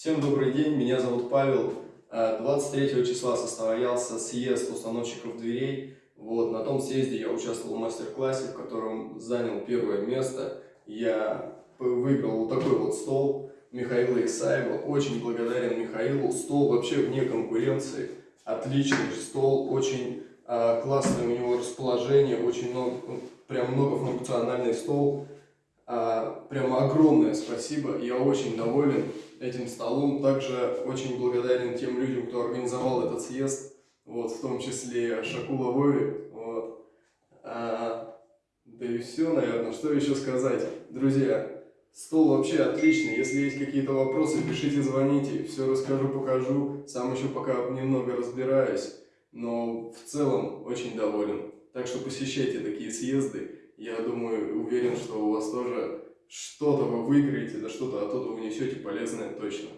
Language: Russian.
Всем добрый день, меня зовут Павел. Э, 23 числа состоялся съезд установщиков дверей. Вот, на том съезде я участвовал в мастер-классе, в котором занял первое место. Я выиграл вот такой вот стол Михаила Исаева. Очень благодарен Михаилу. Стол вообще вне конкуренции. Отличный стол, очень э, классное у него расположение, очень много, прям многофункциональный стол. А, прямо огромное спасибо, я очень доволен этим столом. Также очень благодарен тем людям, кто организовал этот съезд, вот, в том числе Шакула Вове. Вот. А, да и все, наверное. Что еще сказать? Друзья, стол вообще отличный. Если есть какие-то вопросы, пишите, звоните. Все расскажу, покажу. Сам еще пока немного разбираюсь, но в целом очень доволен. Так что посещайте такие съезды. Я думаю, уверен, что у вас тоже что-то вы выиграете, да что-то оттуда унесете полезное точно.